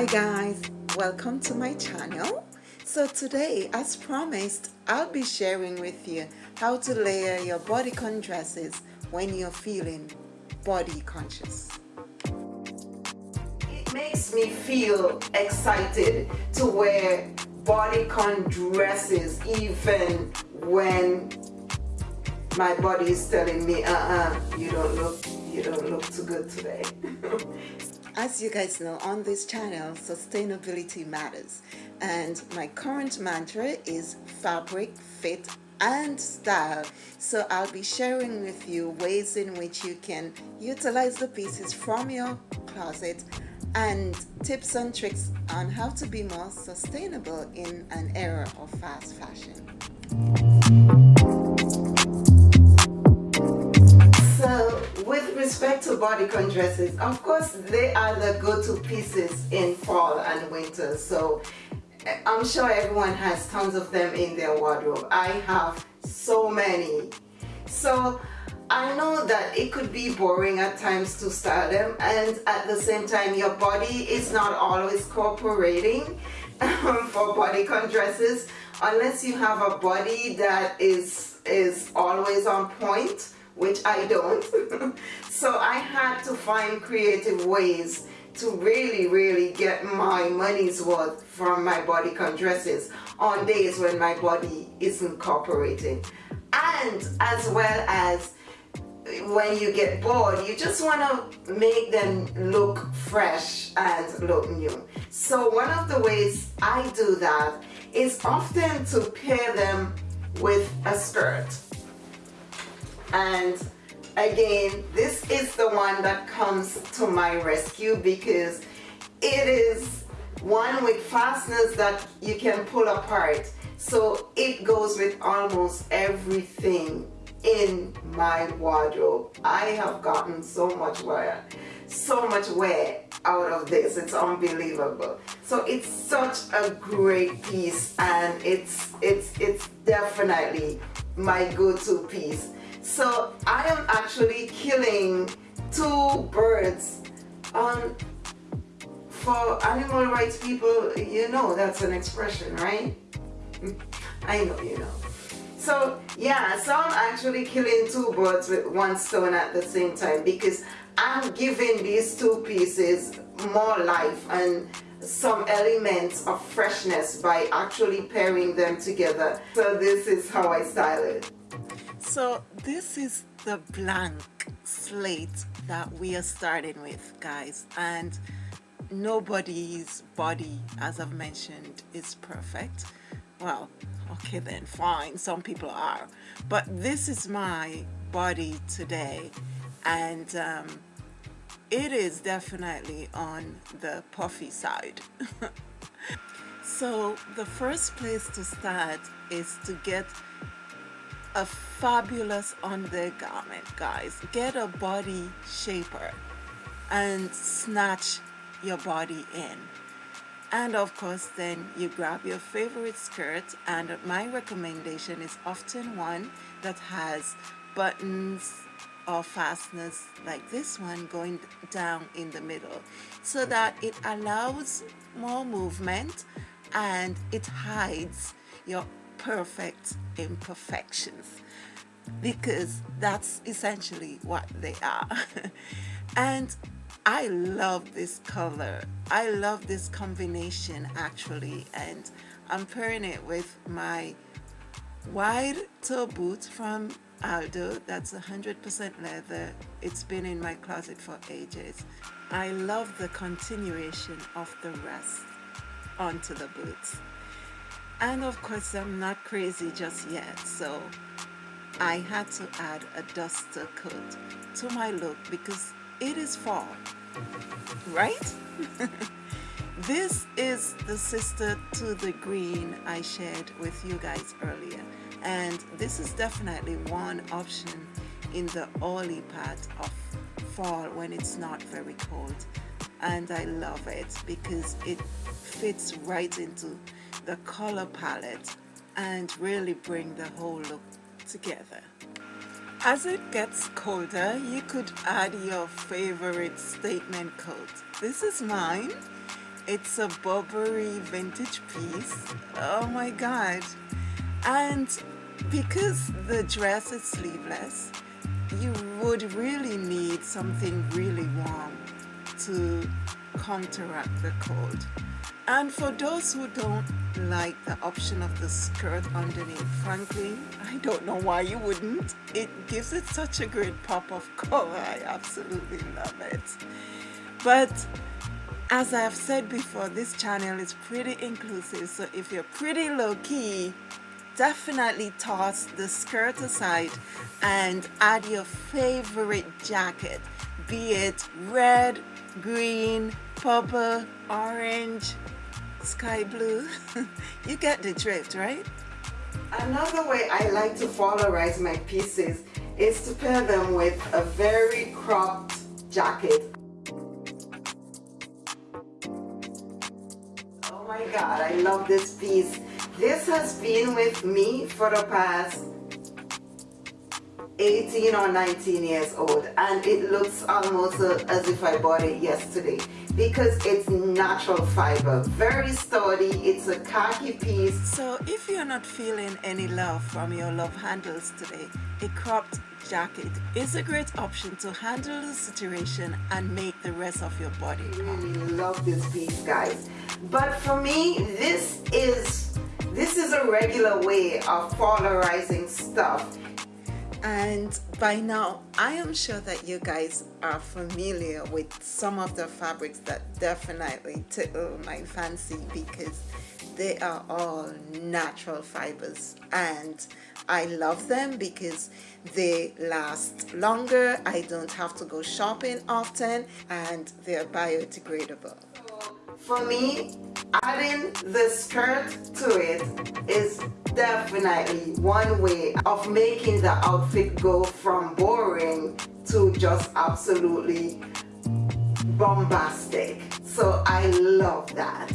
hi guys welcome to my channel. So today as promised I'll be sharing with you how to layer your bodycon dresses when you're feeling body conscious. It makes me feel excited to wear bodycon dresses even when my body is telling me uh-uh you don't look you don't look too good today As you guys know, on this channel, sustainability matters. And my current mantra is fabric, fit, and style. So I'll be sharing with you ways in which you can utilize the pieces from your closet and tips and tricks on how to be more sustainable in an era of fast fashion. Respect to bodycon dresses, of course they are the go-to pieces in fall and winter. So eh, I'm sure everyone has tons of them in their wardrobe. I have so many. So I know that it could be boring at times to style them and at the same time your body is not always cooperating for bodycon dresses unless you have a body that is is always on point which I don't. so I had to find creative ways to really, really get my money's worth from my bodycon dresses on days when my body isn't cooperating. And as well as when you get bored, you just want to make them look fresh and look new. So one of the ways I do that is often to pair them with a skirt and again this is the one that comes to my rescue because it is one with fasteners that you can pull apart. So it goes with almost everything in my wardrobe. I have gotten so much wear so much wear out of this. It's unbelievable. So it's such a great piece and it's it's it's definitely my go-to piece so I am actually killing two birds on for animal rights people you know that's an expression right? I know you know. So yeah so I'm actually killing two birds with one stone at the same time because I'm giving these two pieces more life and some elements of freshness by actually pairing them together. So this is how I style it so this is the blank slate that we are starting with guys and nobody's body as I've mentioned is perfect. Well okay then fine some people are. But this is my body today and um, it is definitely on the puffy side. So the first place to start is to get a fabulous undergarment guys. Get a body shaper and snatch your body in. And of course then you grab your favorite skirt and my recommendation is often one that has buttons or fasteners like this one going down in the middle so that it allows more movement and it hides your perfect imperfections because that's essentially what they are. And I love this color. I love this combination actually and I'm pairing it with my wide toe boot from Aldo. That's 100% leather. It's been in my closet for ages. I love the continuation of the rest onto the boots and of course I'm not crazy just yet so I had to add a duster coat to my look because it is fall right? This is the sister to the green I shared with you guys earlier. And this is definitely one option in the early part of fall when it's not very cold. And I love it because it fits right into the color palette and really bring the whole look together. As it gets colder, you could add your favorite statement coat. This is mine. it's a Burberry vintage piece oh my god and because the dress is sleeveless you would really need something really warm to counteract the cold and for those who don't like the option of the skirt underneath. Frankly I don't know why you wouldn't. It gives it such a great pop of color. I absolutely love it. But as I've said before this channel is pretty inclusive. So if you're pretty low-key definitely toss the skirt aside and add your favorite jacket be it red green purple orange sky blue. You get the drift right? Another way I like to polarize my pieces is to pair them with a very cropped jacket. Oh my god I love this piece. This has been with me for the past 18 or 19 years old and it looks almost as if I bought it yesterday because it's natural fiber. Very sturdy it's a khaki piece. So if you're not feeling any love from your love handles today a cropped jacket is a great option to handle the situation and make the rest of your body I really love this piece guys. But for me this is this is a regular way of polarizing stuff and by now I am sure that you guys are familiar with some of the fabrics that definitely tickle my fancy because they are all natural fibers. And I love them because they last longer. I don't have to go shopping often and they're biodegradable. For me adding the skirt to it is definitely one way of making the outfit go from boring to just absolutely bombastic. So I love that.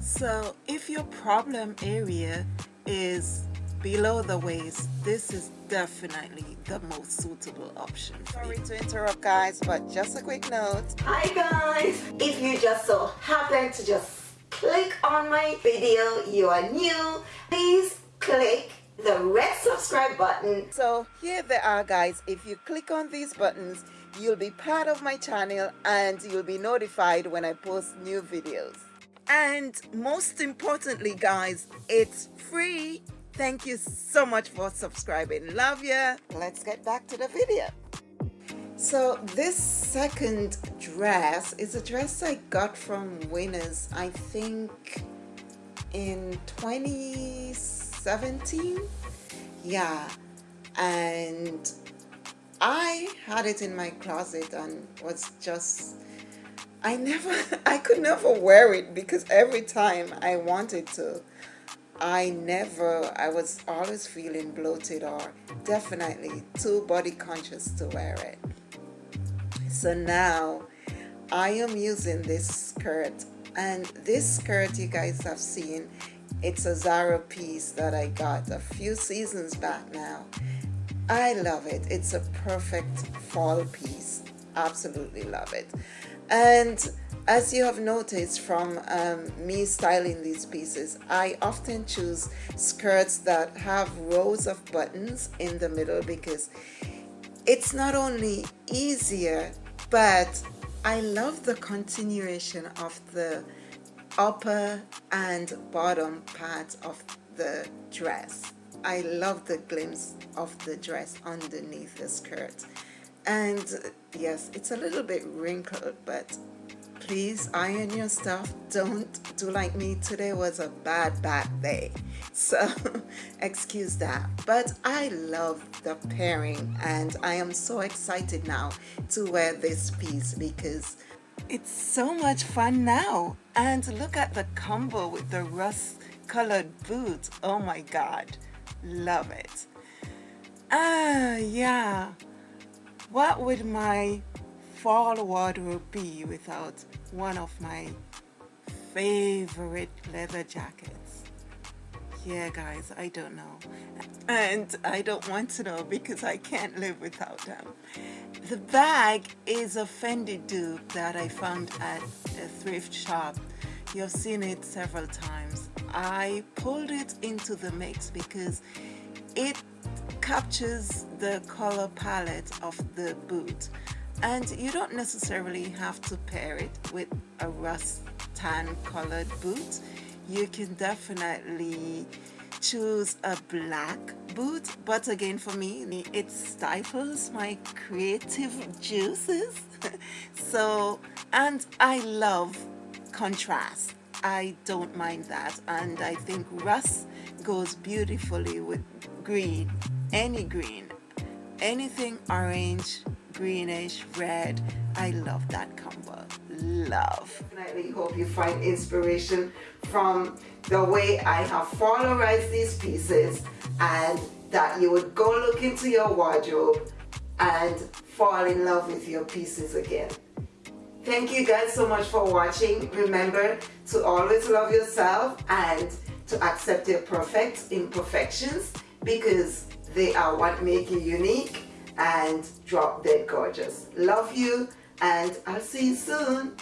So if your problem area is below the waist this is definitely the most suitable option sorry to interrupt guys but just a quick note. Hi guys. If you just so happen to just click on my video you are new please click the red subscribe button. So here they are guys. If you click on these buttons you'll be part of my channel and you'll be notified when I post new videos. And most importantly guys it's free. Thank you so much for subscribing. Love ya. Let's get back to the video. So this second dress is a dress I got from Winners I think in 2017 yeah and I had it in my closet and was just I never I could never wear it because every time I wanted to I never, I was always feeling bloated or definitely too body conscious to wear it. So now I am using this skirt and this skirt you guys have seen, it's a Zara piece that I got a few seasons back now. I love it. It's a perfect fall piece. Absolutely love it. And as you have noticed from um, me styling these pieces, I often choose skirts that have rows of buttons in the middle because it's not only easier, but I love the continuation of the upper and bottom part of the dress. I love the glimpse of the dress underneath the skirt. And yes, it's a little bit wrinkled, but please iron your stuff don't do like me today was a bad bad day so excuse that but I love the pairing and I am so excited now to wear this piece because it's so much fun now. And look at the combo with the rust colored boots. Oh my god. Love it. Ah yeah. What would my fall wardrobe be without one of my favorite leather jackets? Yeah, guys, I don't know. And I don't want to know because I can't live without them. The bag is a Fendi dupe that I found at a thrift shop you've seen it several times I pulled it into the mix because it captures the color palette of the boot and you don't necessarily have to pair it with a rust tan colored boot you can definitely choose a black boot but again for me it stifles my creative juices. So and I love contrast. I don't mind that and I think rust goes beautifully with green any green anything orange greenish red. I love that combo. Love. I hope you find inspiration from the way I have polarized these pieces and that you would go look into your wardrobe and fall in love with your pieces again. Thank you guys so much for watching. Remember to always love yourself and to accept your perfect imperfections because they are what make you unique and drop dead gorgeous. Love you and I'll see you soon.